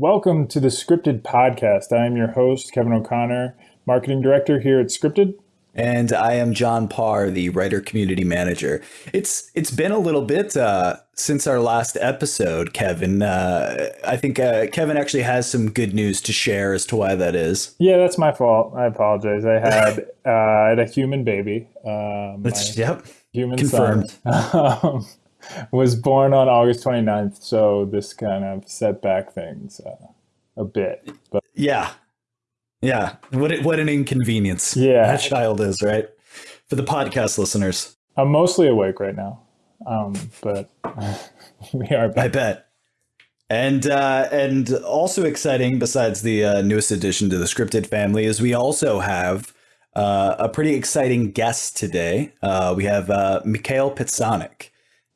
Welcome to the Scripted Podcast. I am your host, Kevin O'Connor, Marketing Director here at Scripted. And I am John Parr, the writer community manager. It's it's been a little bit uh, since our last episode, Kevin. Uh, I think uh, Kevin actually has some good news to share as to why that is. Yeah, that's my fault. I apologize. I had uh, I had a human baby. Um, yep. Human Confirmed. um, was born on August 29th, so this kind of set back things uh, a bit. But yeah, yeah. What what an inconvenience. Yeah, that child is right for the podcast listeners. I'm mostly awake right now, um, but we are. Back. I bet. And uh, and also exciting, besides the uh, newest addition to the scripted family, is we also have uh, a pretty exciting guest today. Uh, we have uh, Mikhail Pecánek.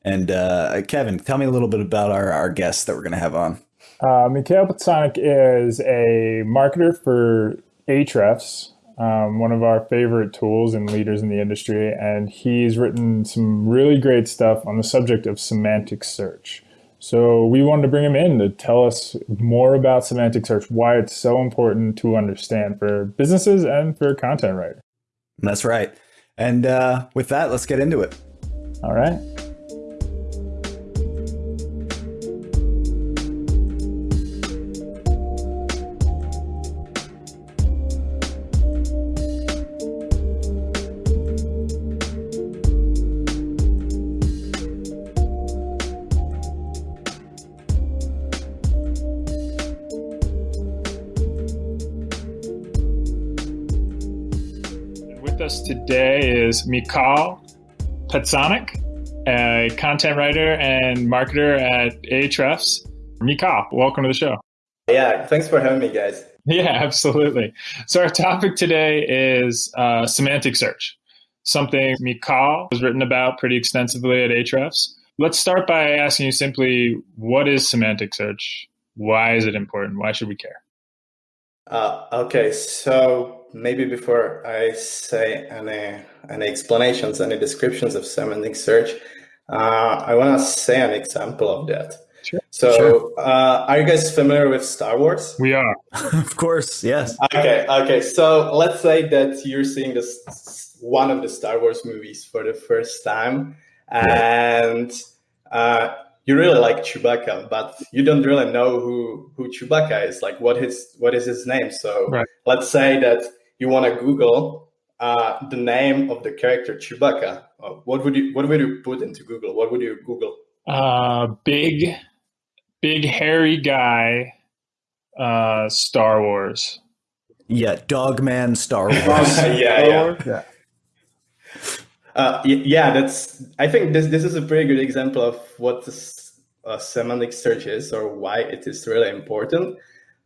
And uh, Kevin, tell me a little bit about our, our guest that we're going to have on. Uh, Mikhail Pecánek is a marketer for Ahrefs, um, one of our favorite tools and leaders in the industry. And he's written some really great stuff on the subject of semantic search. So we wanted to bring him in to tell us more about semantic search, why it's so important to understand for businesses and for content writers. That's right. And uh, with that, let's get into it. All right. Today is Michal Pecánek, a content writer and marketer at Ahrefs. Michal, welcome to the show. Yeah, thanks for having me, guys. Yeah, absolutely. So, our topic today is uh, semantic search, something Michal has written about pretty extensively at Ahrefs. Let's start by asking you simply what is semantic search? Why is it important? Why should we care? Uh, okay, so maybe before I say any any explanations, any descriptions of semantic search, uh, I want to say an example of that. Sure. So, sure. Uh, are you guys familiar with Star Wars? We are, of course. Yes. Okay. Okay. So let's say that you're seeing this one of the Star Wars movies for the first time, and uh, you really like Chewbacca, but you don't really know who who Chewbacca is. Like, what his what is his name? So right. let's say that you want to Google uh, the name of the character Chewbacca. Uh, what would you what would you put into Google? What would you Google? Uh, big, big hairy guy. Uh, Star Wars. Yeah, Dogman Star Wars. yeah, yeah. yeah. Uh, yeah, that's. I think this this is a pretty good example of what this, uh, semantic search is, or why it is really important.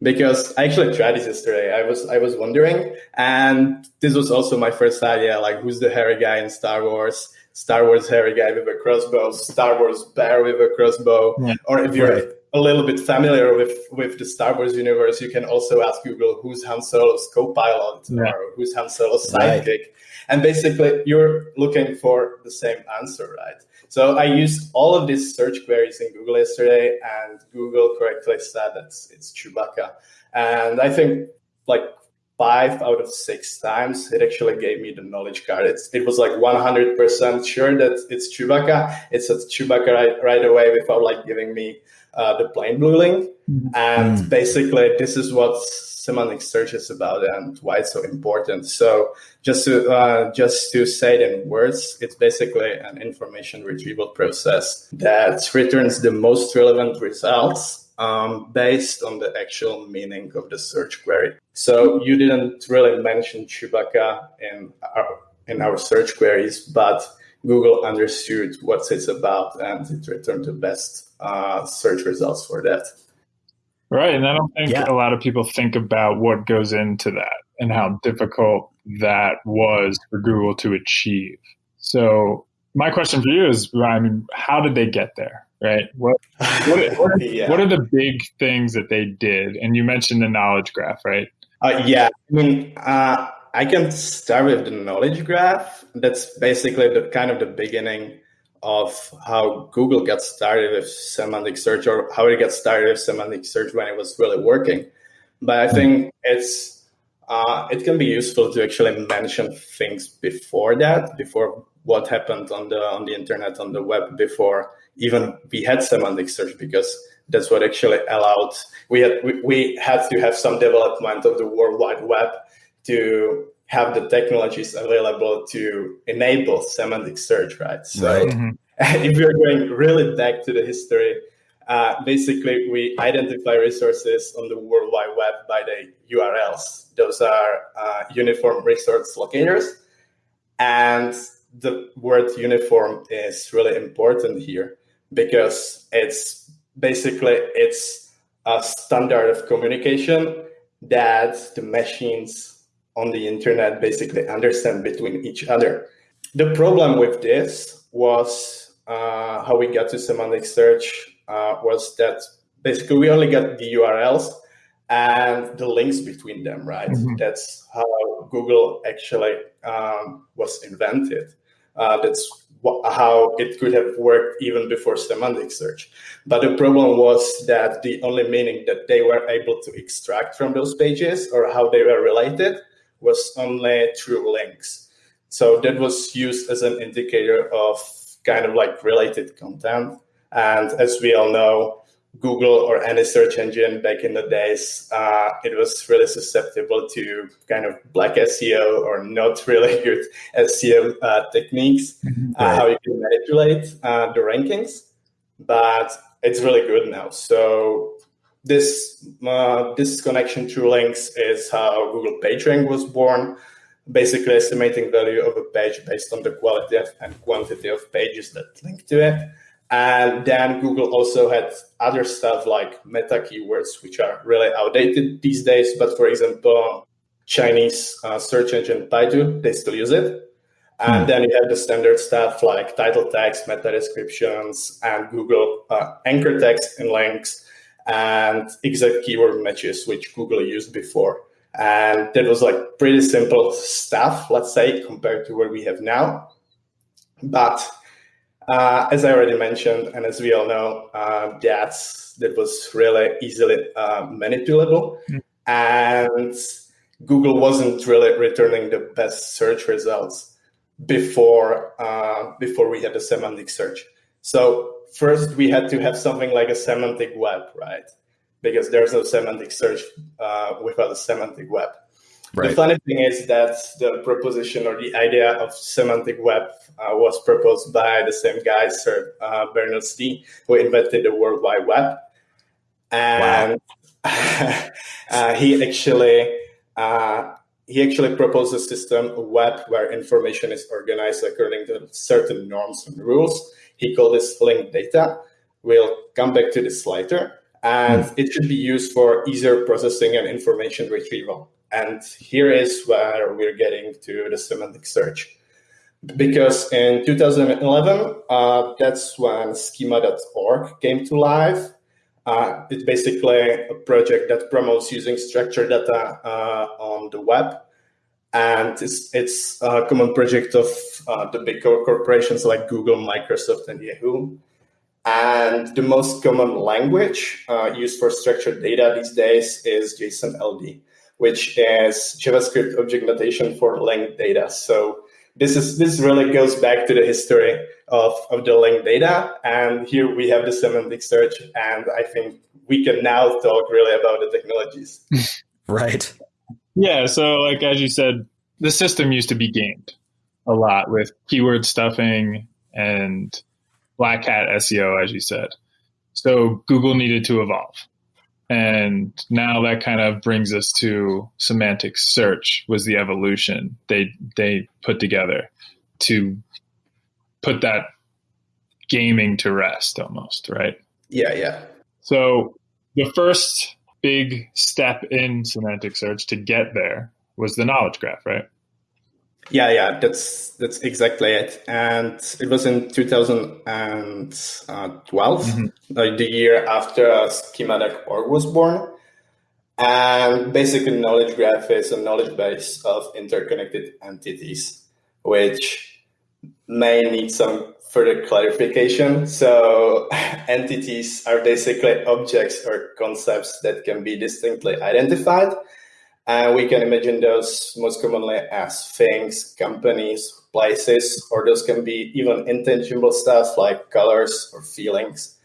Because I actually tried this yesterday. I was I was wondering, and this was also my first idea. Like, who's the hairy guy in Star Wars? Star Wars hairy guy with a crossbow, Star Wars bear with a crossbow, yeah, or if you're right. a little bit familiar with with the Star Wars universe, you can also ask Google who's Han Solo's co-pilot yeah. or who's Han Solo's sidekick. Right and basically, you're looking for the same answer, right? So I used all of these search queries in Google yesterday, and Google correctly said that it's Chewbacca. And I think like five out of six times, it actually gave me the knowledge card. It's, it was like 100% sure that it's Chewbacca. It said Chewbacca right, right away without like giving me uh, the plain blue link. Mm-hmm. And mm. basically, this is what semantic search is about and why it's so important. So just to uh, just to say it in words, it's basically an information retrieval process that returns the most relevant results um, based on the actual meaning of the search query. So you didn't really mention Chewbacca in our in our search queries, but Google understood what it's about and it returned the best uh, search results for that. Right. And I don't think yeah. a lot of people think about what goes into that and how difficult that was for Google to achieve. So my question for you is, I mean, how did they get there? Right. What what, what, yeah. what are the big things that they did? And you mentioned the knowledge graph, right? Uh, yeah. I mean, uh, I can start with the knowledge graph. That's basically the kind of the beginning of how Google got started with semantic search or how it got started with semantic search when it was really working. But I think it's uh, it can be useful to actually mention things before that, before what happened on the on the internet on the web before even we had semantic search because that's what actually allowed we had we, we had to have some development of the world wide web to have the technologies available to enable semantic search right so right. Mm-hmm. if we're going really back to the history uh, basically we identify resources on the world wide web by the urls those are uh, uniform resource locators and the word uniform is really important here because it's basically it's a standard of communication that the machines on the internet basically understand between each other. The problem with this was uh, how we got to semantic search uh, was that basically we only got the URLs and the links between them, right? Mm-hmm. That's how Google actually um, was invented. Uh, that's how it could have worked even before semantic search. But the problem was that the only meaning that they were able to extract from those pages or how they were related was only through links. So that was used as an indicator of kind of like related content. And as we all know, Google or any search engine back in the days, uh, it was really susceptible to kind of black SEO or not really good SEO uh, techniques, mm-hmm. uh, how you can manipulate uh, the rankings. But it's really good now. So this uh, this connection through links is how Google PageRank was born. Basically, estimating value of a page based on the quality and quantity of pages that link to it. And then Google also had other stuff like meta keywords, which are really outdated these days. But for example, Chinese uh, search engine Baidu, they still use it. And mm. then you have the standard stuff like title text, meta descriptions, and Google uh, anchor text and links, and exact keyword matches, which Google used before. And that was like pretty simple stuff, let's say, compared to what we have now. But uh, as I already mentioned, and as we all know, uh, that's that was really easily uh, manipulable, mm. and Google wasn't really returning the best search results before uh, before we had the semantic search. So first, we had to have something like a semantic web, right? Because there's no semantic search uh, without a semantic web. Right. The funny thing is that the proposition or the idea of semantic web uh, was proposed by the same guy, Sir uh, Berners-Lee, who invented the World Wide Web, and wow. uh, he actually uh, he actually proposed a system, a web where information is organized according to certain norms and rules. He called this linked data. We'll come back to this later, and mm. it should be used for easier processing and information retrieval. And here is where we're getting to the semantic search. Because in 2011, uh, that's when schema.org came to life. Uh, it's basically a project that promotes using structured data uh, on the web. And it's, it's a common project of uh, the big corporations like Google, Microsoft, and Yahoo. And the most common language uh, used for structured data these days is JSON-LD which is JavaScript object notation for linked data. So this is this really goes back to the history of, of the linked data. And here we have the semantic search. And I think we can now talk really about the technologies. right. Yeah. So like as you said, the system used to be gamed a lot with keyword stuffing and black hat SEO, as you said. So Google needed to evolve. And now that kind of brings us to semantic search was the evolution they they put together to put that gaming to rest almost, right? Yeah, yeah. So the first big step in semantic search to get there was the knowledge graph, right? Yeah, yeah, that's that's exactly it. And it was in 2012, mm-hmm. like the year after uh, Schema.org was born. And basically, knowledge graph is a knowledge base of interconnected entities, which may need some further clarification. So entities are basically objects or concepts that can be distinctly identified. And we can imagine those most commonly as things, companies, places, or those can be even intangible stuff like colors or feelings.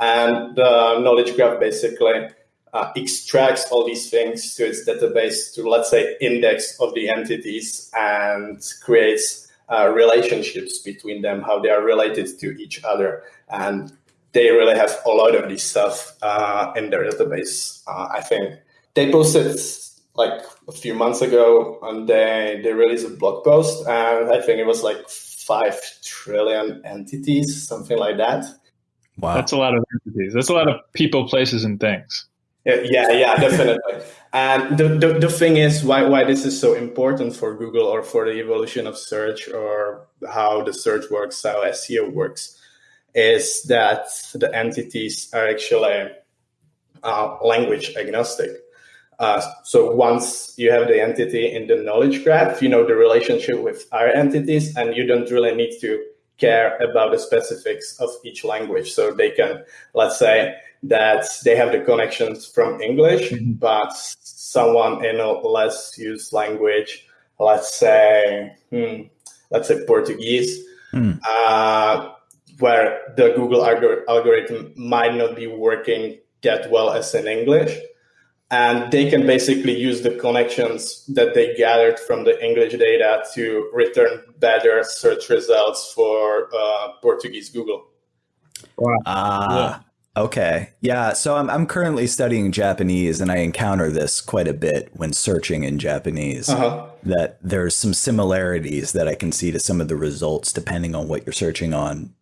And the knowledge graph basically uh, extracts all these things to its database to, let's say, index of the entities and creates uh, relationships between them, how they are related to each other. And they really have a lot of this stuff uh, in their database. Uh, I think they posted like a few months ago and they, they released a blog post and I think it was like 5 trillion entities, something like that. Wow. That's a lot of entities. That's a lot of people, places, and things. Yeah, yeah, definitely. and the, the, the thing is why, why this is so important for Google or for the evolution of search or how the search works, how SEO works, is that the entities are actually uh, language agnostic. Uh, so once you have the entity in the knowledge graph, you know the relationship with other entities, and you don't really need to care about the specifics of each language. So they can, let's say, that they have the connections from English, mm-hmm. but someone in a less used language, let's say, hmm, let's say Portuguese, mm. uh, where the Google algorithm might not be working that well as in English and they can basically use the connections that they gathered from the English data to return better search results for uh, Portuguese Google. Wow. Uh, yeah. Okay. Yeah. So I'm, I'm currently studying Japanese and I encounter this quite a bit when searching in Japanese. Uh-huh. That there's some similarities that I can see to some of the results depending on what you're searching on.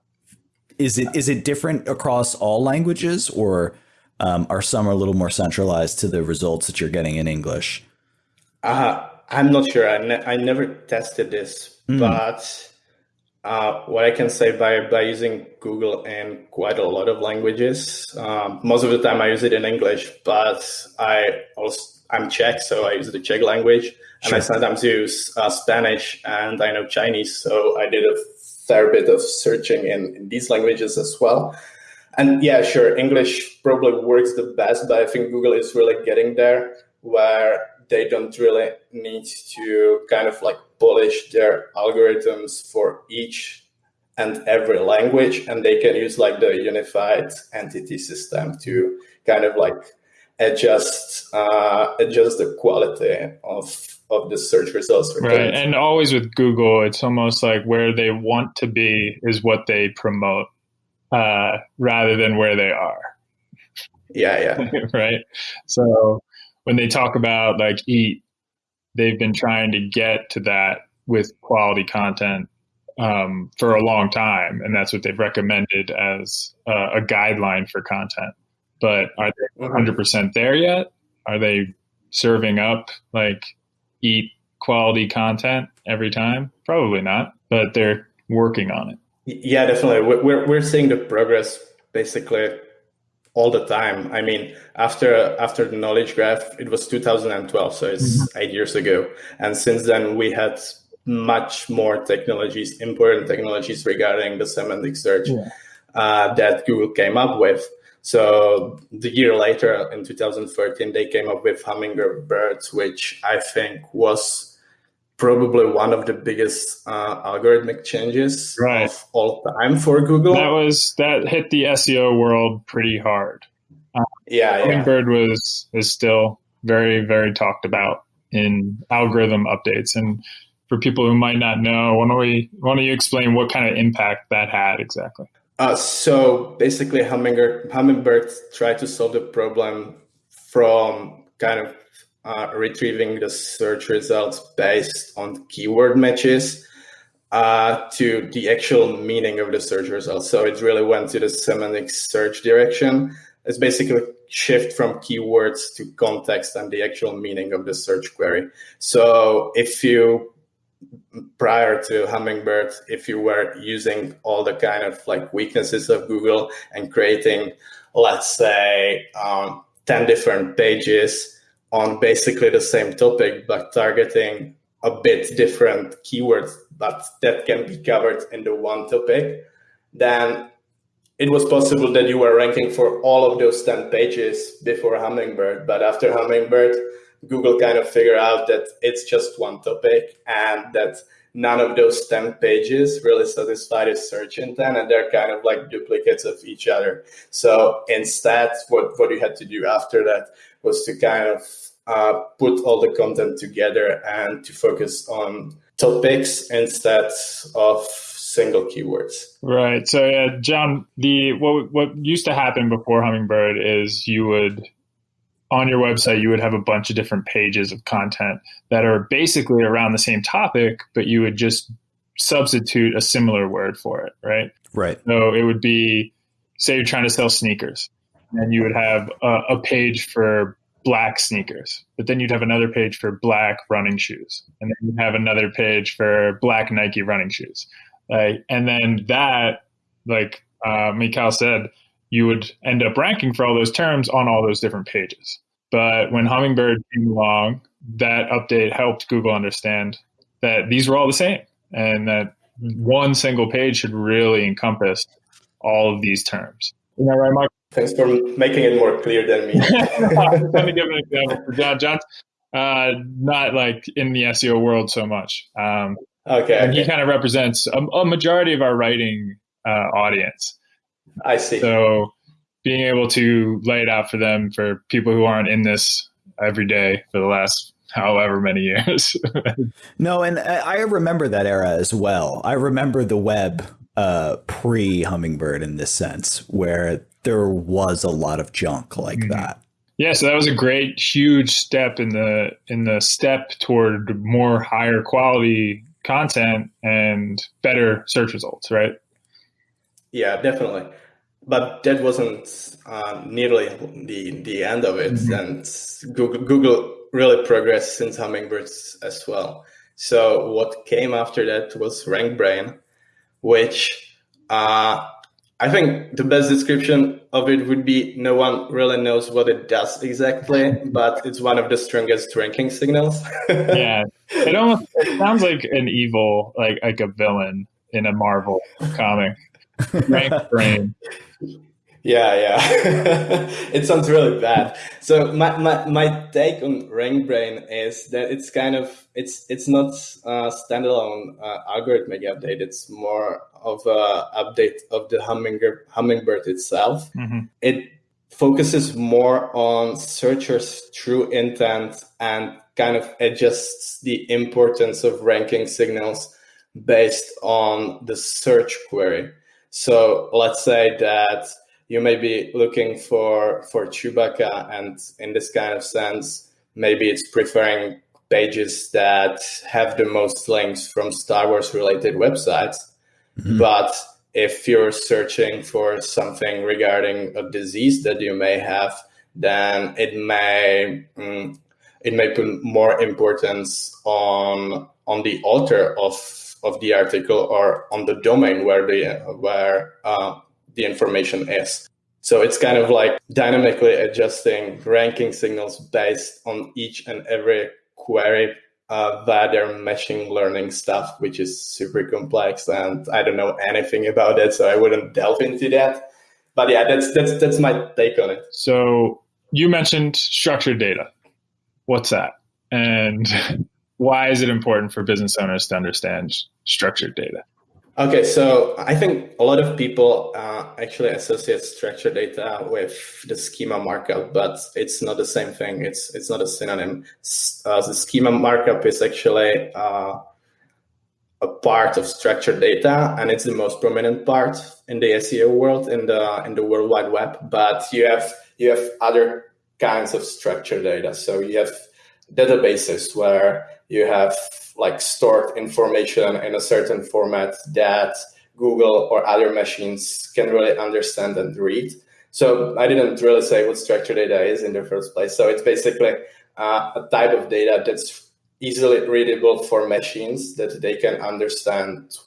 Is it is it different across all languages or um, are some are a little more centralized to the results that you're getting in English? Uh, I'm not sure. I, ne- I never tested this, mm. but uh, what I can say by, by using Google in quite a lot of languages, um, most of the time I use it in English, but I also I'm Czech, so I use the Czech language, and I sometimes use uh, Spanish, and I know Chinese, so I did a fair bit of searching in, in these languages as well and yeah, sure, English probably works the best, but I think Google is really getting there where they don't really need to kind of like polish their algorithms for each and every language, and they can use like the unified entity system to kind of like adjust uh, adjust the quality of of the search results. Right, and always with Google, it's almost like where they want to be is what they promote uh, rather than where they are. Yeah, yeah. right. So when they talk about like eat, they've been trying to get to that with quality content um, for a long time, and that's what they've recommended as uh, a guideline for content. But are they 100 mm-hmm. percent there yet? Are they serving up like eat quality content every time? Probably not, but they're working on it. Yeah, definitely. We're we're seeing the progress basically all the time. I mean, after after the knowledge graph, it was 2012, so it's mm-hmm. eight years ago, and since then we had much more technologies, important technologies regarding the semantic search yeah. uh, that Google came up with. So the year later, in 2013, they came up with Hummingbird, which I think was probably one of the biggest uh, algorithmic changes right. of all time for Google. That was that hit the SEO world pretty hard. Uh, yeah, Hummingbird yeah. was is still very very talked about in algorithm updates. And for people who might not know, why don't we why don't you explain what kind of impact that had exactly? Uh, so basically, Hummingbird Hummingbird tried to solve the problem from kind of uh, retrieving the search results based on keyword matches uh, to the actual meaning of the search results. So it really went to the semantic search direction. It's basically shift from keywords to context and the actual meaning of the search query. So if you prior to Hummingbird, if you were using all the kind of like weaknesses of Google and creating, let's say, um, 10 different pages on basically the same topic, but targeting a bit different keywords, but that can be covered in the one topic, then it was possible that you were ranking for all of those 10 pages before Hummingbird. But after Hummingbird, Google kind of figured out that it's just one topic and that none of those 10 pages really satisfy the search intent and they're kind of like duplicates of each other. So instead, what, what you had to do after that was to kind of uh, put all the content together and to focus on topics instead of single keywords. Right. So, yeah, John, the what what used to happen before Hummingbird is you would on your website you would have a bunch of different pages of content that are basically around the same topic, but you would just substitute a similar word for it, right? Right. So it would be, say, you're trying to sell sneakers, and you would have a, a page for black sneakers, but then you'd have another page for black running shoes, and then you'd have another page for black Nike running shoes. Like, and then that, like uh, Mikhail said, you would end up ranking for all those terms on all those different pages. But when Hummingbird came along, that update helped Google understand that these were all the same and that one single page should really encompass all of these terms. Isn't that right, Mike? Thanks for making it more clear than me. Let me give an example for John. John's uh, not like in the SEO world so much. Um, okay. And okay. he kind of represents a, a majority of our writing uh, audience. I see. So being able to lay it out for them for people who aren't in this every day for the last however many years. no, and I remember that era as well. I remember the web uh, pre Hummingbird in this sense, where there was a lot of junk like mm-hmm. that. Yeah, so that was a great, huge step in the in the step toward more higher quality content and better search results, right? Yeah, definitely but that wasn't uh, nearly the the end of it. Mm-hmm. And Google Google really progressed since Hummingbirds as well. So what came after that was RankBrain, which uh, I think the best description of it would be no one really knows what it does exactly, but it's one of the strongest ranking signals. yeah, it almost it sounds like an evil, like like a villain in a Marvel comic. Rank brain. Yeah, yeah. it sounds really bad. So my, my, my take on RankBrain is that it's kind of it's it's not a standalone uh, algorithmic update. It's more of a update of the hummingbird hummingbird itself. Mm-hmm. It focuses more on searchers' true intent and kind of adjusts the importance of ranking signals based on the search query. So let's say that you may be looking for for Chewbacca, and in this kind of sense, maybe it's preferring pages that have the most links from Star Wars related websites. Mm-hmm. But if you're searching for something regarding a disease that you may have, then it may mm, it may put more importance on on the author of of the article or on the domain where the where uh, the information is. So it's kind of like dynamically adjusting ranking signals based on each and every query uh, via their machine learning stuff, which is super complex, and I don't know anything about it, so I wouldn't delve into that. But yeah, that's that's that's my take on it. So you mentioned structured data. What's that? And why is it important for business owners to understand structured data? Okay, so I think a lot of people uh, actually associate structured data with the schema markup, but it's not the same thing. It's it's not a synonym. Uh, the schema markup is actually uh, a part of structured data, and it's the most prominent part in the SEO world in the in the World Wide Web. But you have you have other kinds of structured data. So you have databases where you have like stored information in a certain format that Google or other machines can really understand and read. So I didn't really say what structured data is in the first place. So it's basically uh, a type of data that's easily readable for machines that they can understand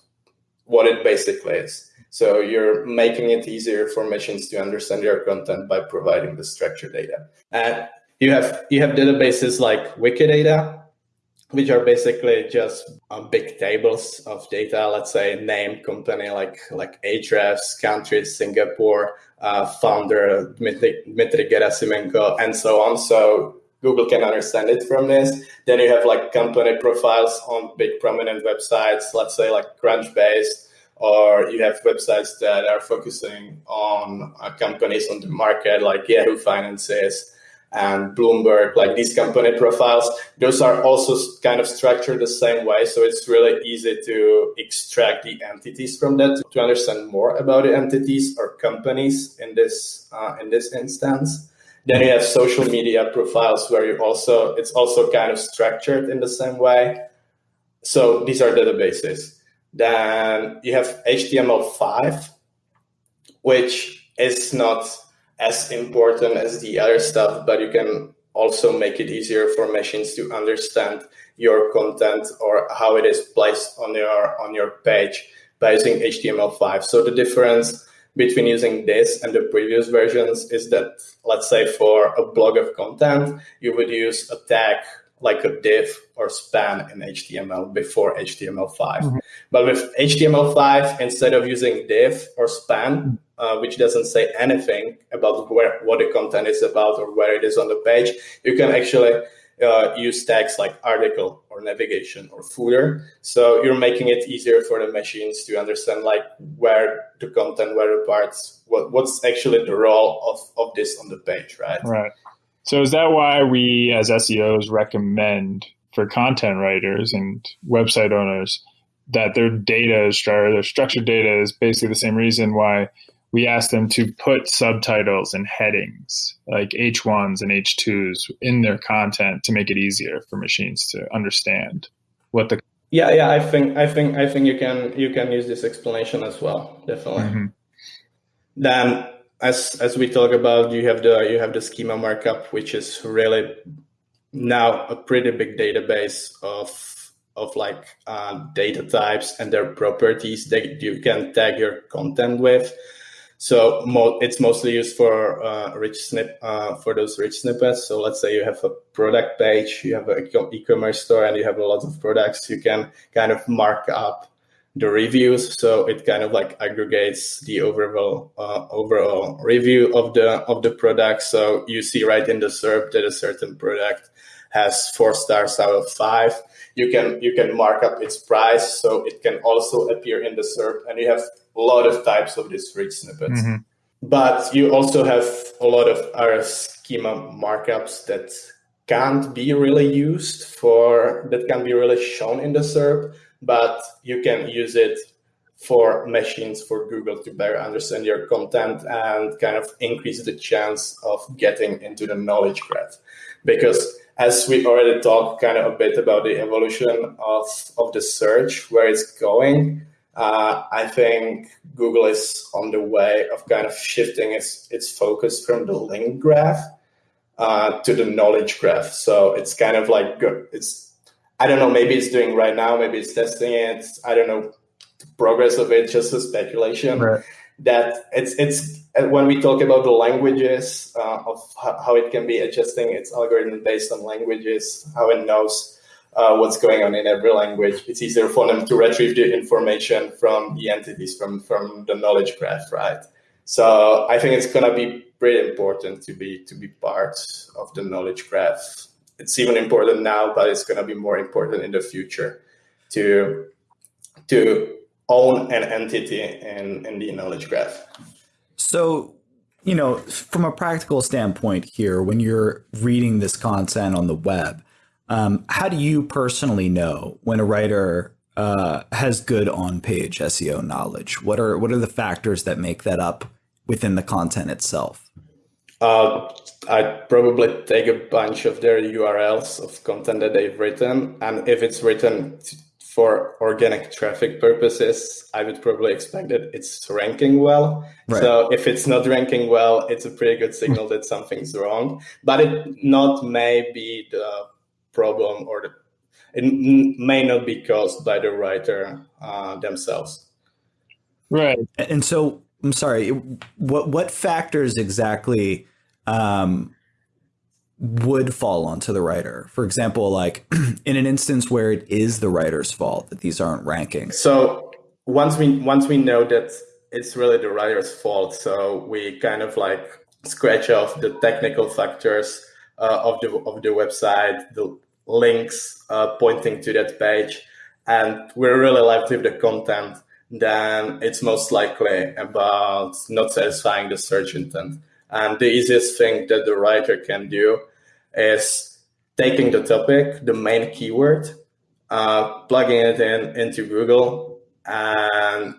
what it basically is. So you're making it easier for machines to understand your content by providing the structured data. And you have you have databases like Wikidata, which are basically just uh, big tables of data. Let's say name, company, like like Ahrefs, country, Singapore, uh, founder Dmitry, Dmitry Gerasimenko, and so on. So Google can understand it from this. Then you have like company profiles on big prominent websites, let's say like Crunchbase, or you have websites that are focusing on uh, companies on the market like Yahoo Finances and Bloomberg, like these company profiles, those are also kind of structured the same way. So it's really easy to extract the entities from that to understand more about the entities or companies in this uh, in this instance. Then you have social media profiles where you also it's also kind of structured in the same way. So these are databases. Then you have HTML5, which is not as important as the other stuff, but you can also make it easier for machines to understand your content or how it is placed on your on your page by using HTML5. So the difference between using this and the previous versions is that let's say for a blog of content, you would use a tag like a div or span in HTML before HTML5. Mm-hmm. But with HTML5, instead of using div or span, uh, which doesn't say anything about where what the content is about or where it is on the page, you can actually uh, use tags like article or navigation or footer. So you're making it easier for the machines to understand like where the content, where the parts, what, what's actually the role of, of this on the page, right? Right. So is that why we as SEOs recommend for content writers and website owners that their data is structured, their structured data is basically the same reason why we ask them to put subtitles and headings like H1s and H2s in their content to make it easier for machines to understand what the yeah yeah I think I think I think you can you can use this explanation as well definitely mm-hmm. then as as we talk about, you have the you have the schema markup, which is really now a pretty big database of of like uh, data types and their properties that you can tag your content with. So mo- it's mostly used for uh, rich snip uh, for those rich snippets. So let's say you have a product page, you have an e-commerce store, and you have a lot of products. You can kind of mark up the reviews. So it kind of like aggregates the overall uh, overall review of the of the product. So you see right in the SERP that a certain product has four stars out of five. You can you can mark up its price so it can also appear in the SERP and you have a lot of types of these rich snippets. Mm-hmm. but you also have a lot of other schema markups that can't be really used for that can be really shown in the SERP but you can use it for machines for Google to better understand your content and kind of increase the chance of getting into the knowledge graph. Because as we already talked kind of a bit about the evolution of, of the search, where it's going, uh, I think Google is on the way of kind of shifting its, its focus from the link graph uh, to the knowledge graph. So it's kind of like it's I don't know, maybe it's doing right now, maybe it's testing it. I don't know the progress of it, just a speculation. Right. That it's it's when we talk about the languages uh, of how it can be adjusting its algorithm based on languages, how it knows uh, what's going on in every language. It's easier for them to retrieve the information from the entities from from the knowledge graph, right? So I think it's gonna be pretty important to be to be part of the knowledge graph it's even important now, but it's going to be more important in the future to to own an entity in, in the knowledge graph. So, you know, from a practical standpoint here, when you're reading this content on the web, um, how do you personally know when a writer uh, has good on-page SEO knowledge? What are what are the factors that make that up within the content itself? Uh, I'd probably take a bunch of their URLs of content that they've written, and if it's written for organic traffic purposes, I would probably expect that it's ranking well. Right. So if it's not ranking well, it's a pretty good signal that something's wrong. But it not may be the problem, or the, it may not be caused by the writer uh, themselves. Right. And so I'm sorry. What what factors exactly um, would fall onto the writer? For example, like in an instance where it is the writer's fault that these aren't ranking. So once we once we know that it's really the writer's fault, so we kind of like scratch off the technical factors uh, of the of the website, the links uh, pointing to that page, and we're really left with the content. Then it's most likely about not satisfying the search intent. And the easiest thing that the writer can do is taking the topic, the main keyword, uh, plugging it in into Google and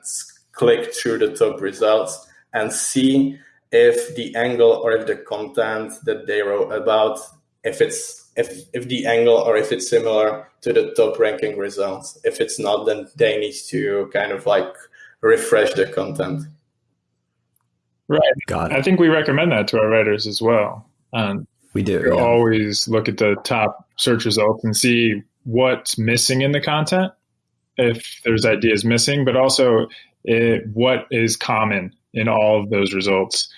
click through the top results and see if the angle or if the content that they wrote about, if it's if if the angle or if it's similar to the top ranking results. If it's not, then they need to kind of like refresh the content. Right. Got it. I think we recommend that to our writers as well. Um, we do. Yeah. Always look at the top search results and see what's missing in the content, if there's ideas missing, but also it, what is common in all of those results.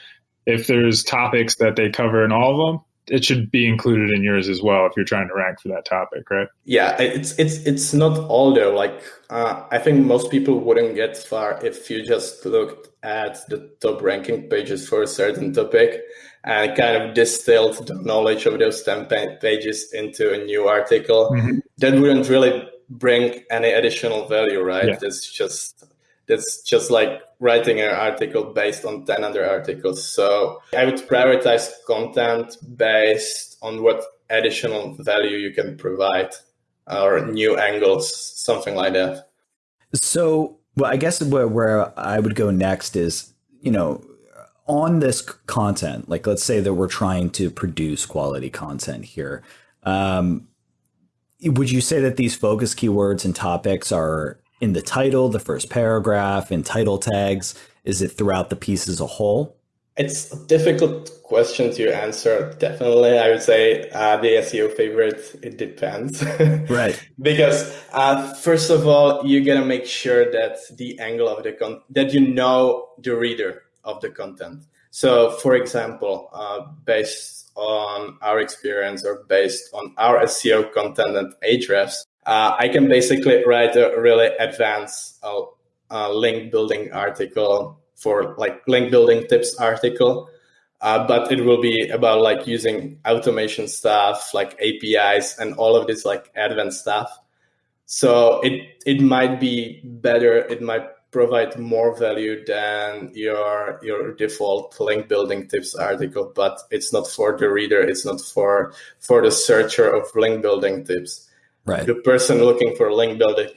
If there's topics that they cover in all of them, it should be included in yours as well if you're trying to rank for that topic, right? Yeah, it's it's it's not all though. Like uh, I think most people wouldn't get far if you just looked at the top ranking pages for a certain topic and kind of distilled the knowledge of those 10 pages into a new article. Mm-hmm. That wouldn't really bring any additional value, right? Yeah. That's just that's just like writing an article based on 10 other articles. So I would prioritize content based on what additional value you can provide or new angles, something like that. So, well, I guess where, where I would go next is, you know, on this content, like let's say that we're trying to produce quality content here. Um, would you say that these focus keywords and topics are in the title, the first paragraph, in title tags? Is it throughout the piece as a whole? It's a difficult question to answer. Definitely, I would say uh, the SEO favorite. It depends, right? because uh, first of all, you gotta make sure that the angle of the con that you know the reader of the content. So, for example, uh, based on our experience or based on our SEO content and Ahrefs, uh, I can basically write a really advanced uh, uh, link building article for like link building tips article. Uh, but it will be about like using automation stuff like APIs and all of this like advanced stuff. So it it might be better. It might provide more value than your your default link building tips article, but it's not for the reader. It's not for for the searcher of link building tips. Right. The person looking for link building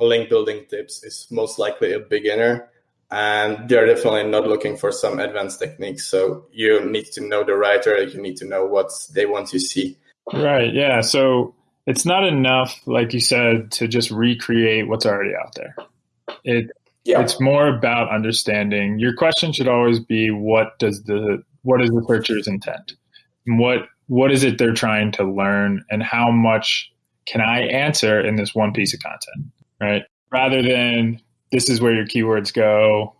link building tips is most likely a beginner, and they're definitely not looking for some advanced techniques. So you need to know the writer. You need to know what they want to see. Right. Yeah. So it's not enough, like you said, to just recreate what's already out there. It yeah. it's more about understanding. Your question should always be what does the what is the searcher's intent? What what is it they're trying to learn and how much can I answer in this one piece of content, right? Rather than this is where your keywords go.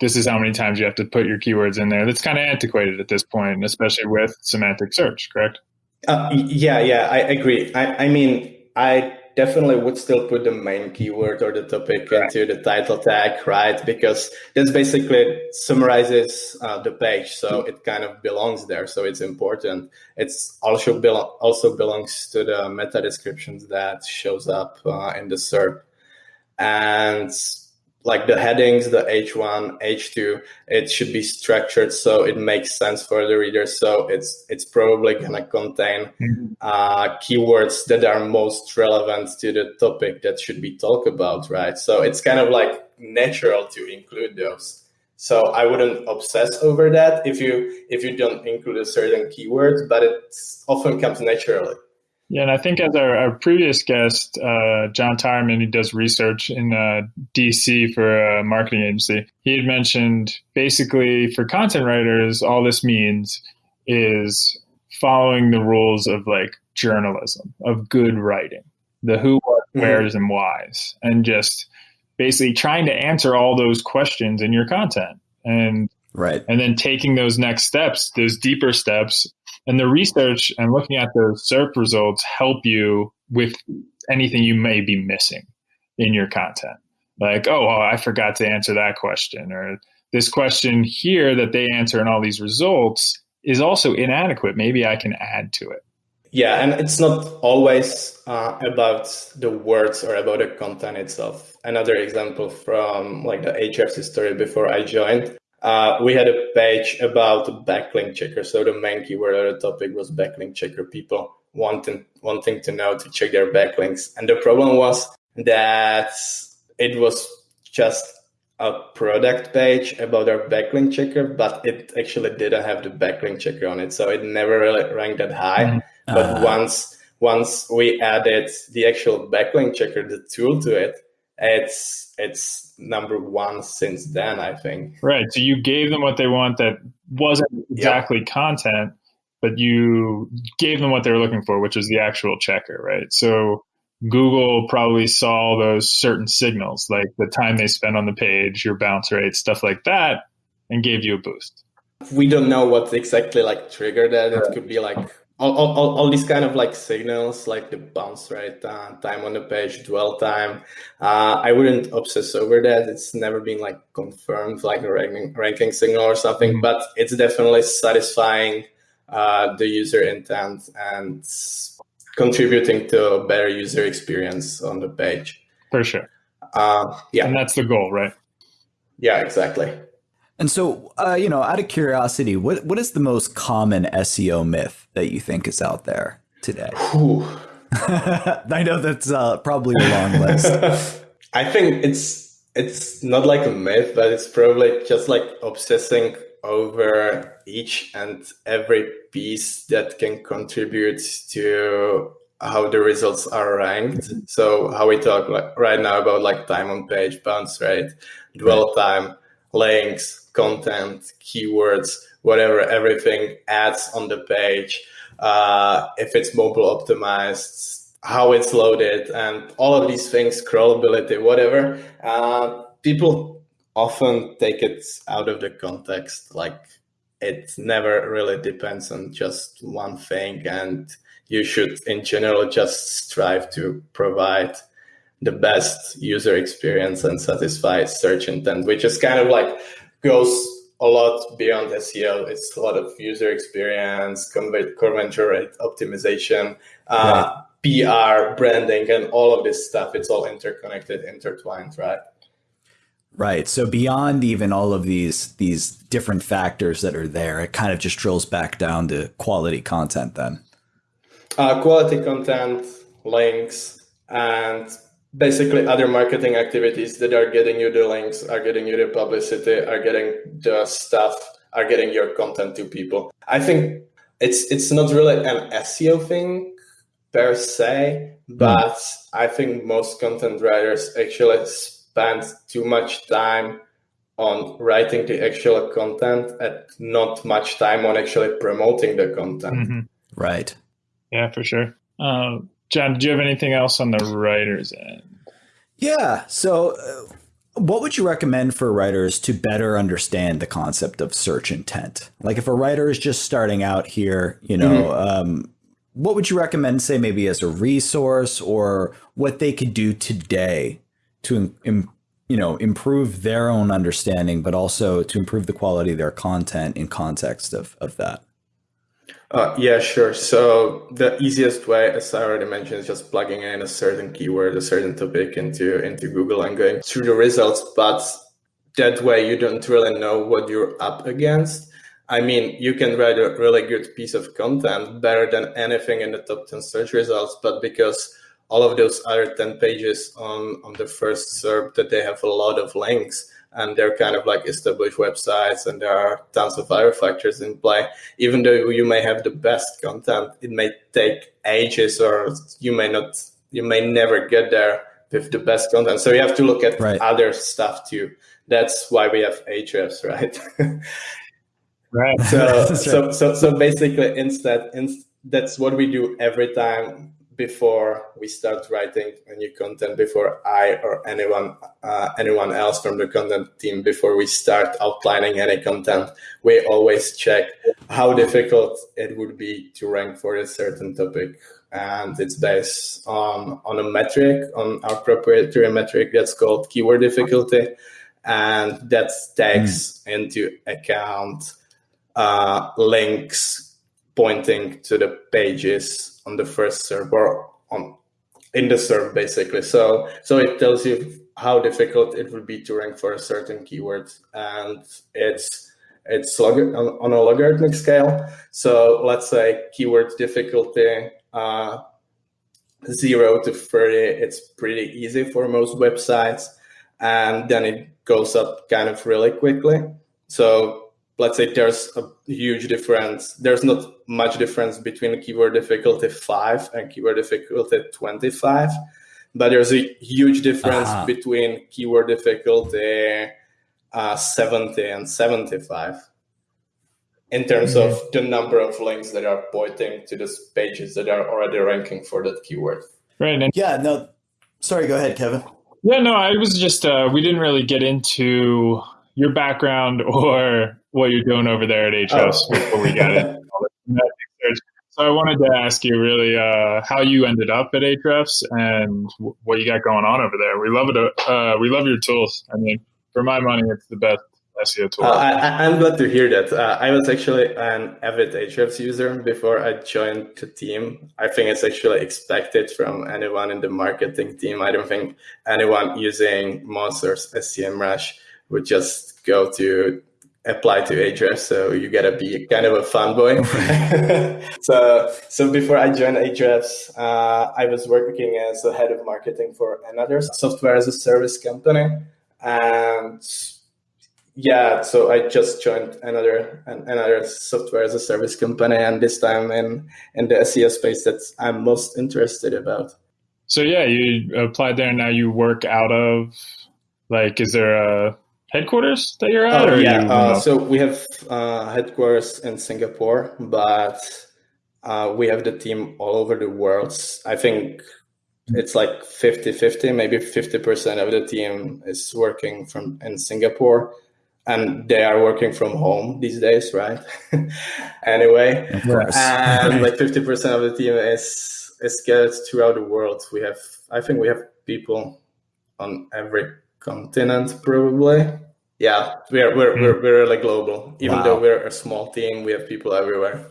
This is how many times you have to put your keywords in there. That's kind of antiquated at this point, especially with semantic search, correct? Uh, yeah, yeah, I agree. I, I mean, I definitely would still put the main keyword or the topic right. into the title tag, right? Because this basically summarizes uh, the page, so it kind of belongs there. So it's important. It's also belo- also belongs to the meta descriptions that shows up uh, in the SERP, and like the headings, the H1, H2, it should be structured so it makes sense for the reader. So it's it's probably gonna contain mm-hmm. uh, keywords that are most relevant to the topic that should be talked about, right? So it's kind of like natural to include those. So I wouldn't obsess over that if you if you don't include a certain keyword, but it often comes naturally. Yeah, and I think as our, our previous guest, uh, John Tyerman, who does research in uh, DC for a marketing agency, he had mentioned basically for content writers, all this means is following the rules of like journalism, of good writing, the who, what, mm-hmm. where's, and whys, and just basically trying to answer all those questions in your content. And right and then taking those next steps those deeper steps And the research and looking at those SERP results help you with anything you may be missing in your content. Like, oh, well, I forgot to answer that question, or this question here that they answer in all these results is also inadequate. Maybe I can add to it. Yeah, and it's not always uh, about the words or about the content itself. Another example from like the Ahrefs story before I joined, uh, we had a page about backlink checker. So the main keyword of the topic was backlink checker. People wanting wanting to know to check their backlinks, and the problem was that it was just a product page about our backlink checker, but it actually didn't have the backlink checker on it, so it never really ranked that high. Uh-huh. But once once we added the actual backlink checker, the tool to it, it's it's number one since then. I think. Right. So you gave them what they want that wasn't exactly yep. content, but you gave them what they were looking for, which was the actual checker. Right. So Google probably saw those certain signals, like the time they spend on the page, your bounce rate, stuff like that, and gave you a boost. We don't know what exactly like triggered that. It could be like all, all, all these kind of like signals, like the bounce rate, uh, time on the page, dwell time. Uh, I wouldn't obsess over that. It's never been like confirmed, like a ranking, ranking signal or something, mm-hmm. but it's definitely satisfying uh, the user intent and contributing to a better user experience on the page. For sure. Uh, yeah. And that's the goal, right? Yeah, exactly. And so, uh, you know, out of curiosity, what what is the most common SEO myth that you think is out there today? I know that's uh, probably a long list. I think it's it's not like a myth, but it's probably just like obsessing over each and every piece that can contribute to how the results are ranked. So how we talk like right now about like time on page, bounce rate, dwell time, links, content, keywords, whatever, everything adds on the page. Uh, if it's mobile optimized, how it's loaded, and all of these things, crawlability, whatever. Uh, people often take it out of the context like it never really depends on just one thing and you should in general just strive to provide the best user experience and satisfy search intent which is kind of like goes a lot beyond SEO. It's a lot of user experience, conversion rate optimization, uh. PR, branding, and all of this stuff. It's all interconnected, intertwined, right? Right. So beyond even all of these these different factors that are there, it kind of just drills back down to quality content then. Uh, quality content, links, and basically other marketing activities that are getting you the links, are getting you the publicity, are getting the stuff, are getting your content to people. I think it's it's not really an SEO thing per se, hmm. but. I think most content writers actually spend too much time on writing the actual content and not much time on actually promoting the content. Mm-hmm. Right. Yeah, for sure. Uh, John, do you have anything else on the writer's end? Yeah. So, uh, what would you recommend for writers to better understand the concept of search intent? Like, if a writer is just starting out here, you know, mm-hmm. um, what would you recommend, say, maybe as a resource or what they could do today to Im, you know improve their own understanding, but also to improve the quality of their content in context of of that? Uh, yeah, sure. So the easiest way, as I already mentioned, is just plugging in a certain keyword, a certain topic into into Google and going through the results. But that way, you don't really know what you're up against. I mean, you can write a really good piece of content, better than anything in the top 10 search results, but because all of those other 10 pages on, on the first SERP that they have a lot of links and they're kind of like established websites and there are tons of other factors in play. Even though you may have the best content, it may take ages or you may not, you may never get there with the best content. So you have to look at right. other stuff too. That's why we have Ahrefs, right? right. So, so, so, so basically instead, in, that's what we do every time before we start writing a new content, before I or anyone uh, anyone else from the content team, before we start outlining any content, we always check how difficult it would be to rank for a certain topic, and it's based on on a metric, on our proprietary metric that's called keyword difficulty, and that takes mm. into account uh, links pointing to the pages on the first SERP or on in the SERP basically. So so it tells you how difficult it would be to rank for a certain keyword, and it's it's log- on, a logarithmic scale. So let's say keyword difficulty uh, zero to thirty. It's pretty easy for most websites, and then it goes up kind of really quickly. So let's say there's a huge difference. There's not much difference between keyword difficulty five and keyword difficulty 25, but there's a huge difference uh-huh. between keyword difficulty uh, 70 and 75 in terms mm-hmm. of the number of links that are pointing to those pages that are already ranking for that keyword. Right. And- yeah. No. Sorry. Go ahead, Kevin. Yeah. No. I was just. Uh, we didn't really get into your background or what you're doing over there at Ahrefs oh. before we got it. So I wanted to ask you really uh, how you ended up at Ahrefs and what you got going on over there. We love it. Uh, we love your tools. I mean, for my money, it's the best SEO tool. Uh, I, am glad to hear that. Uh, I was actually an avid Ahrefs user before I joined the team. I think it's actually expected from anyone in the marketing team. I don't think anyone using Monsters SEMrush would just go to apply to Ahrefs, so you gotta be kind of a fanboy. so, so before I joined Ahrefs, uh, I was working as a head of marketing for another software as a service company, and yeah, so I just joined another another software as a service company, and this time in in the SEO space that I'm most interested about. So yeah, you applied there, and now you work out of like, is there a headquarters that you're at? Oh, yeah. You, uh, so we have uh, headquarters in Singapore, but uh, we have the team all over the world. I think it's like 50 50, maybe 50% of the team is working from in Singapore. And they are working from home these days, right? anyway, and like 50% of the team is is scattered throughout the world. We have, I think, we have people on every continent probably. Yeah we're we're, mm. we're, we're really global. Even wow. though we're a small team we have people everywhere.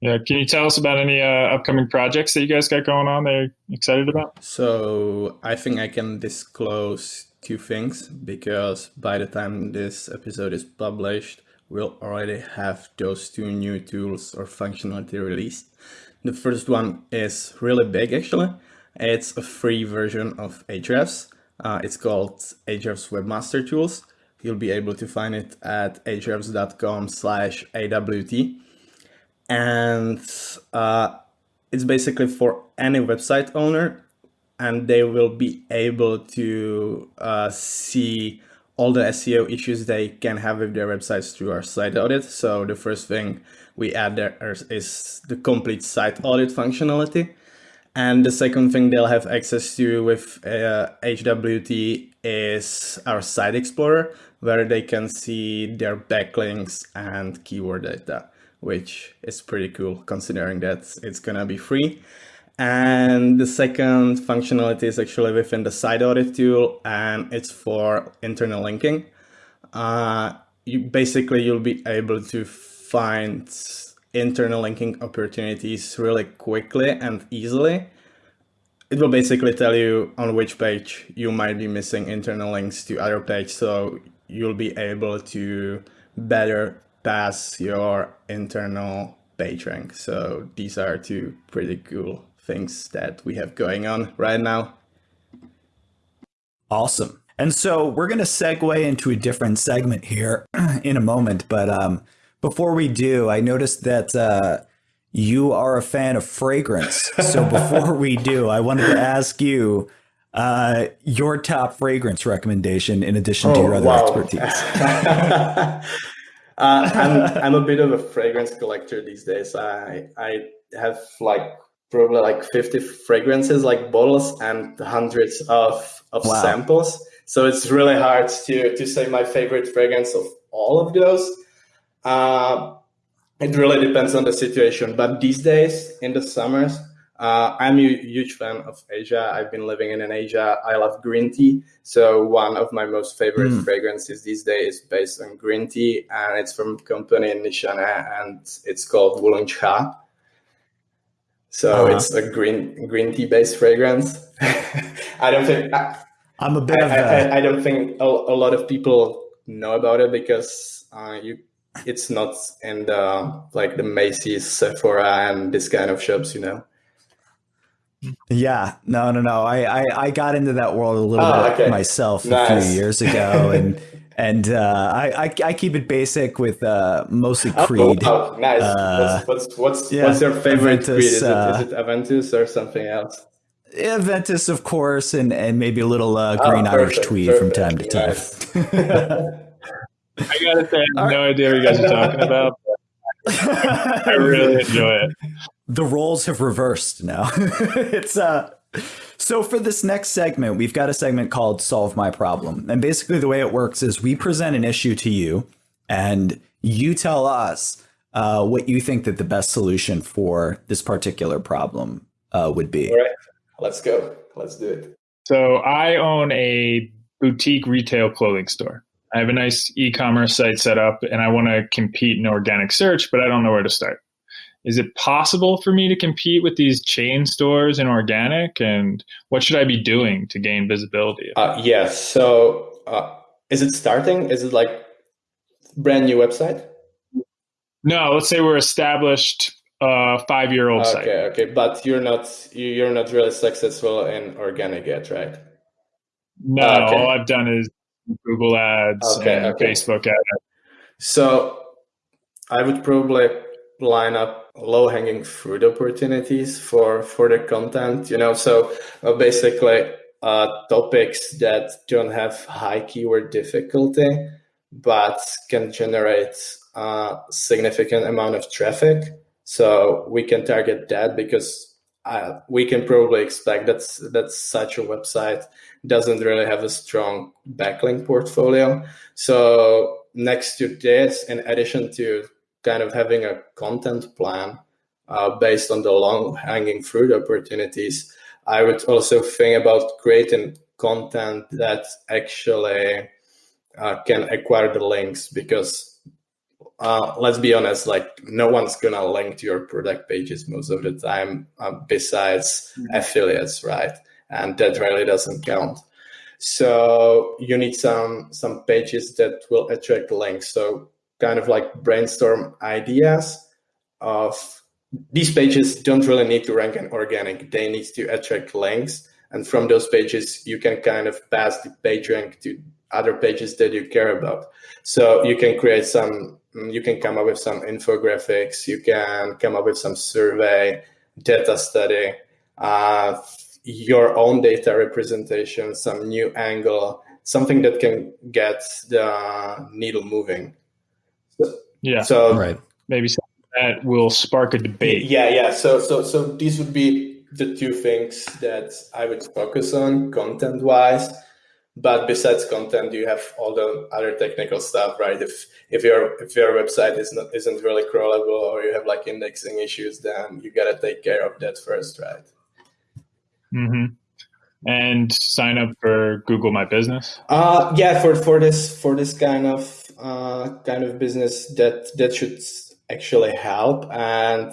Yeah can you tell us about any uh, upcoming projects that you guys got going on that you're excited about? So i think i can disclose two things because by the time this episode is published we'll already have those two new tools or functionality released. The first one is really big actually. It's a free version of Ahrefs uh, it's called Ahrefs Webmaster Tools. You'll be able to find it at ahrefs.com slash AWT. And uh, it's basically for any website owner and they will be able to uh, see all the SEO issues they can have with their websites through our site audit. So the first thing we add there is the complete site audit functionality. And the second thing they'll have access to with uh, AWT is our site explorer, where they can see their backlinks and keyword data, which is pretty cool considering that it's gonna be free. And the second functionality is actually within the site audit tool, and it's for internal linking. Uh, you basically you'll be able to find internal linking opportunities really quickly and easily. It will basically tell you on which page you might be missing internal links to other page, so you'll be able to better pass your internal page rank. So these are two pretty cool things that we have going on right now. Awesome. And so we're going to segue into a different segment here in a moment, but um, before we do, I noticed that uh, you are a fan of fragrance. So before we do, I wanted to ask you uh, your top fragrance recommendation in addition oh, to your other wow. expertise. uh, I'm, I'm a bit of a fragrance collector these days. I, I have like probably like 50 fragrances, like bottles, and hundreds of, of wow. samples. So it's really hard to, to say my favorite fragrance of all of those. Uh, it really depends on the situation. But these days, in the summers, uh, I'm a huge fan of Asia. I've been living in Asia. I love green tea. So one of my most favorite mm. fragrances these days is based on green tea, and it's from a company in Nishane, and it's called Wulong Cha. So uh-huh. it's a green green tea based fragrance. I don't think I, am a bit I, of a... I, I don't think a, a, lot of people know about it because uh, you it's not in the like the Macy's, Sephora, and this kind of shops, you know. Yeah, no, no, no. I, I, I got into that world a little oh, bit okay. myself nice. a few years ago, and and uh, I, I, I keep it basic with uh, mostly oh, Creed. Oh, oh nice. Uh, what's what's what's, yeah, what's your favorite Aventus, Creed? Is, it, is uh, it Aventus or something else? Aventus, of course, and and maybe a little uh, oh, green oh, perfect, Irish tweed perfect, from time to time. Nice. I gotta say, I have no idea what you guys are talking about. I really enjoy it the roles have reversed now. it's uh so for this next segment, we've got a segment called Solve My Problem. And basically the way it works is we present an issue to you and you tell us uh, what you think that the best solution for this particular problem uh, would be. All right, let's go. Let's do it. So I own a boutique retail clothing store. I have a nice e-commerce site set up and I want to compete in organic search, but I don't know where to start. Is it possible for me to compete with these chain stores in organic? And what should i be doing to gain visibility? Uh, yes. So uh, is it starting? Is it like brand new website? No let's say we're established uh, five year old okay, site. Okay, okay. But you're not you're not really successful in organic yet right? No okay. all i've done is google ads okay, and okay. facebook ads so i would probably line up low hanging fruit opportunities for for the content you know so uh, basically uh, topics that don't have high keyword difficulty but can generate a uh, significant amount of traffic so we can target that because uh, we can probably expect that that such a website doesn't really have a strong backlink portfolio. So next to this in addition to kind of having a content plan uh, based on the long hanging fruit opportunities, I would also think about creating content that actually uh, can acquire the links because uh, let's be honest, like no one's gonna link to your product pages most of the time uh, besides mm-hmm. affiliates, right? And that really doesn't count. So you need some some pages that will attract links. So kind of like brainstorm ideas of these pages don't really need to rank in organic. They need to attract links. And from those pages, you can kind of pass the page rank to other pages that you care about. So you can create some, you can come up with some infographics, you can come up with some survey, data study, uh, your own data representation, some new angle, something that can get the needle moving. Yeah. So right. maybe that will spark a debate. Yeah, yeah. So so so these would be the two things that I would focus on content wise. But besides content, you have all the other technical stuff, right? If if your if your website is not isn't really crawlable or you have like indexing issues, then you gotta take care of that first, right? Mm-hmm and sign up for Google My Business? Uh, yeah, for for this for this kind of uh, kind of business that that should actually help. And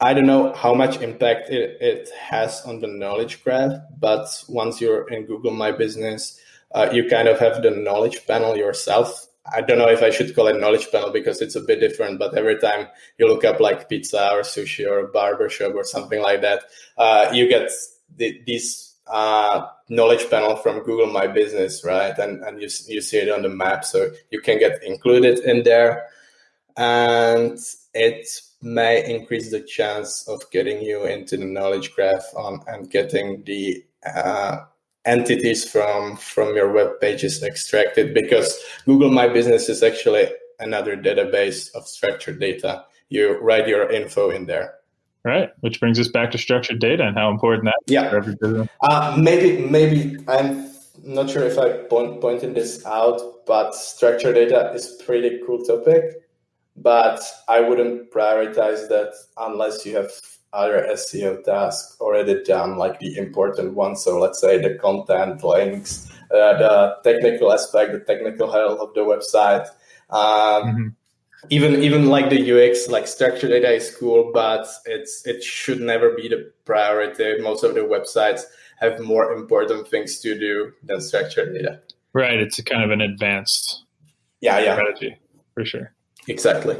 I don't know how much impact it, it has on the knowledge graph, but once you're in Google My Business, uh, you kind of have the knowledge panel yourself. I don't know if I should call it knowledge panel because it's a bit different, but every time you look up like pizza or sushi or a barbershop or something like that, uh, you get the, uh, knowledge panel from Google My Business, right? And and you you see it on the map, so you can get included in there, and it may increase the chance of getting you into the knowledge graph on and getting the uh, entities from from your web pages extracted because Google My Business is actually another database of structured data. You write your info in there. Right, which brings us back to structured data and how important that is Yeah. for every business. Uh, maybe, maybe I'm not sure if I point, pointed this out, but structured data is pretty cool topic. But I wouldn't prioritize that unless you have other SEO tasks already done, like the important ones. So let's say the content, links, uh, the technical aspect, the technical health of the website. Um, Mhm. even even like the UX, like structured data is cool, but it's it should never be the priority. Most of the websites have more important things to do than structured data. Right, it's a kind of an advanced Yeah, yeah, strategy for sure. Exactly.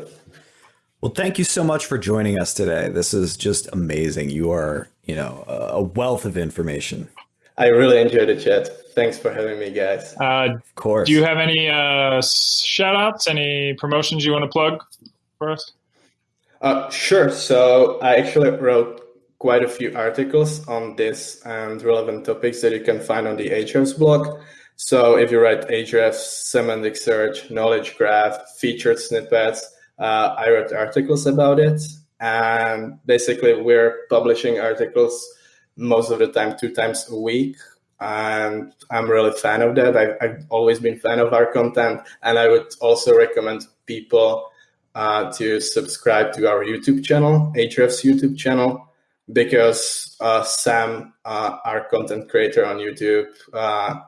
Well, thank you so much for joining us today. This is just amazing. You are, you know, a wealth of information. I really enjoyed the chat. Thanks for having me, guys. Uh, Of course. do you have any uh, shout outs, any promotions you want to plug for us? Uh, sure. So I actually wrote quite a few articles on this and relevant topics that you can find on the Ahrefs blog. So if you write Ahrefs, semantic search, knowledge graph, featured snippets, uh, I wrote articles about it. And basically, we're publishing articles most of the time, two times a week. And I'm really fan of that. I've, I've always been fan of our content. And I would also recommend people uh, to subscribe to our YouTube channel, Ahrefs YouTube channel, because uh, Sam, uh, our content creator on YouTube, uh,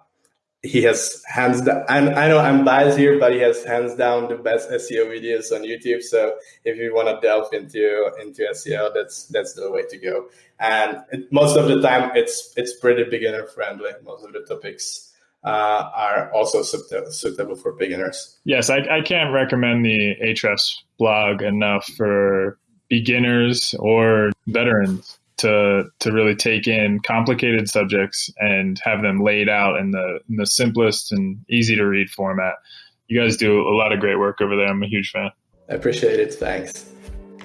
he has hands down. And I know I'm biased here, but he has hands down the best SEO videos on YouTube. So if you want to delve into into SEO, that's that's the way to go. And it, most of the time, it's it's pretty beginner friendly. Most of the topics uh, are also suitable, suitable for beginners. Yes, I, I can't recommend the Ahrefs blog enough for beginners or veterans to to really take in complicated subjects and have them laid out in the in the simplest and easy to read format. You guys do a lot of great work over there. I'm a huge fan. I appreciate it. Thanks.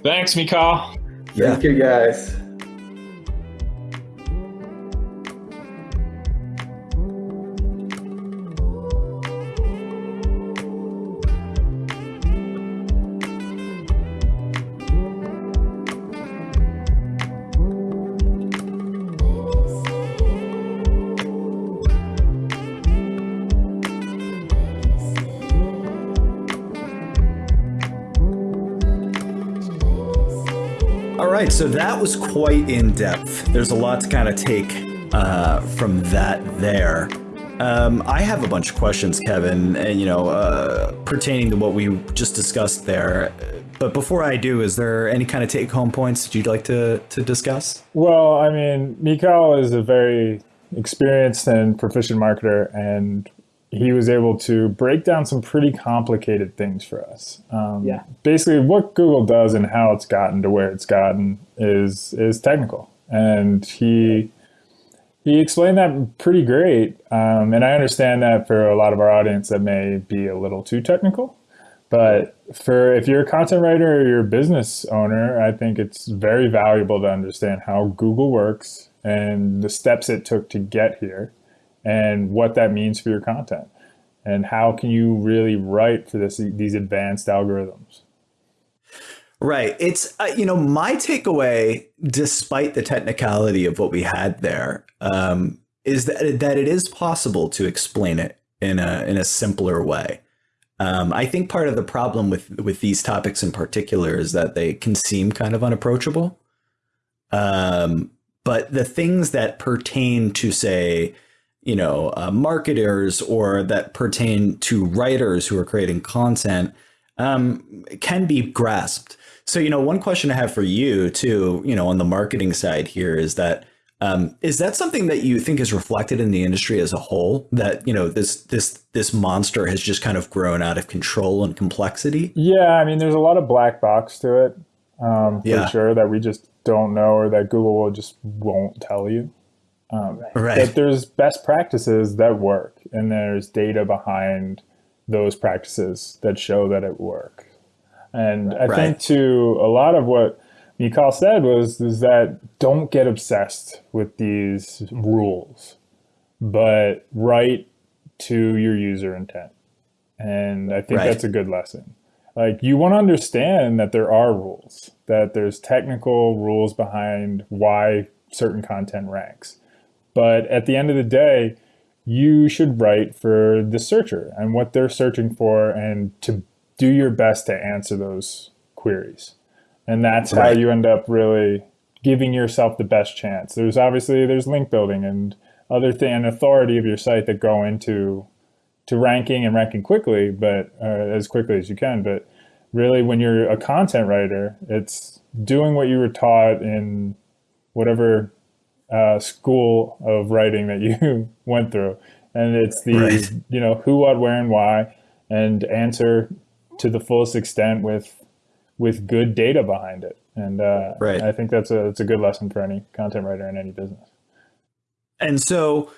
Thanks, Michal. Yeah. Thank you, guys. Right, so that was quite in depth. There's a lot to kind of take uh, from that there. Um, I have a bunch of questions, Kevin, and you know, uh, pertaining to what we just discussed there. But before I do, is there any kind of take-home points that you'd like to to discuss? Well, I mean, Michal is a very experienced and proficient marketer, and he was able to break down some pretty complicated things for us. Um, Yeah. Basically, what Google does and how it's gotten to where it's gotten is is technical, and he he explained that pretty great. Um, and I understand that for a lot of our audience, that may be a little too technical. But for if you're a content writer or you're a business owner, I think it's very valuable to understand how Google works and the steps it took to get here and what that means for your content and how can you really write for this these advanced algorithms. Right. It's uh, you know my takeaway, despite the technicality of what we had there, um, is that that it is possible to explain it in a in a simpler way. Um, I think part of the problem with with these topics in particular is that they can seem kind of unapproachable. Um, but the things that pertain to say, you know, uh, marketers or that pertain to writers who are creating content um, can be grasped. So, you know, one question I have for you too, you know, on the marketing side here is that um, is that something that you think is reflected in the industry as a whole? That you know this this this monster has just kind of grown out of control and complexity. Yeah, I mean, there's a lot of black box to it, um, for Yeah. sure, that we just don't know or that Google will just won't tell you. Um, Right. But there's best practices that work, and there's data behind those practices that show that it work. And I Right. think to a lot of what Michal said was is that don't get obsessed with these rules, but write to your user intent. And I think Right. that's a good lesson. like you want to understand that there are rules, that there's technical rules behind why certain content ranks. But at the end of the day, you should write for the searcher and what they're searching for and to do your best to answer those queries. And that's right. how you end up really giving yourself the best chance. There's obviously there's link building and other thing and authority of your site that go into to ranking and ranking quickly, but uh, as quickly as you can. But really, when you're a content writer, it's doing what you were taught in whatever uh, school of writing that you went through, and it's the right. you know who, what, where, and why, and answer to the fullest extent with with good data behind it. And uh, right. I think that's a that's a good lesson for any content writer in any business. And so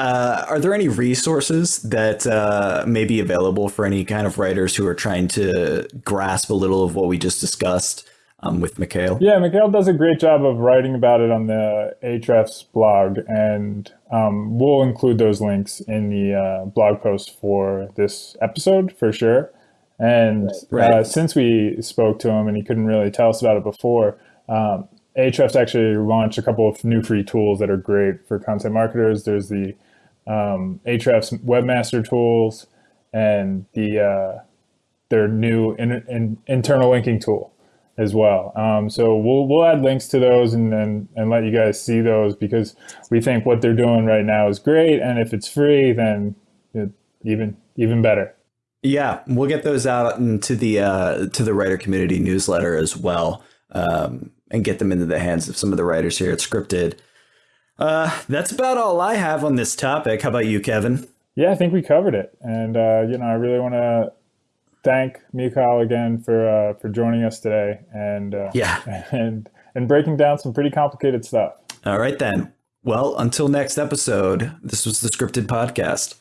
uh, are there any resources that uh, may be available for any kind of writers who are trying to grasp a little of what we just discussed um, with Mikhail? Yeah, Mikhail does a great job of writing about it on the Ahrefs blog, and um, we'll include those links in the uh, blog post for this episode for sure. And right. Uh, since we spoke to him and he couldn't really tell us about it before, um, Ahrefs actually launched a couple of new free tools that are great for content marketers. There's the um, Ahrefs webmaster tools and the uh, their new in, in, internal linking tool as well. Um, so we'll we'll add links to those and, and and let you guys see those because we think what they're doing right now is great, and if it's free, then it, even even better. Yeah, we'll get those out into the uh, to the writer community newsletter as well, um, and get them into the hands of some of the writers here at Scripted. Uh, that's about all I have on this topic. How about you, Kevin? Yeah, I think we covered it, and uh, you know, I really want to thank Mikhail again for uh, for joining us today, and uh, yeah, and and breaking down some pretty complicated stuff. All right then. Well, until next episode, this was the Scripted Podcast.